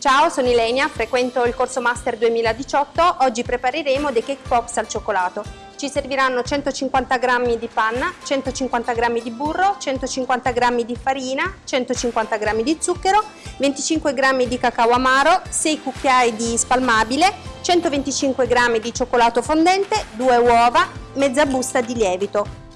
Ciao, sono Ilenia, frequento il corso Master 2018. Oggi prepareremo dei cake pops al cioccolato. Ci serviranno 150 g di panna, 150 g di burro, 150 g di farina, 150 g di zucchero, 25 g di cacao amaro, 6 cucchiai di spalmabile, 125 g di cioccolato fondente, 2 uova, mezza busta di lievito.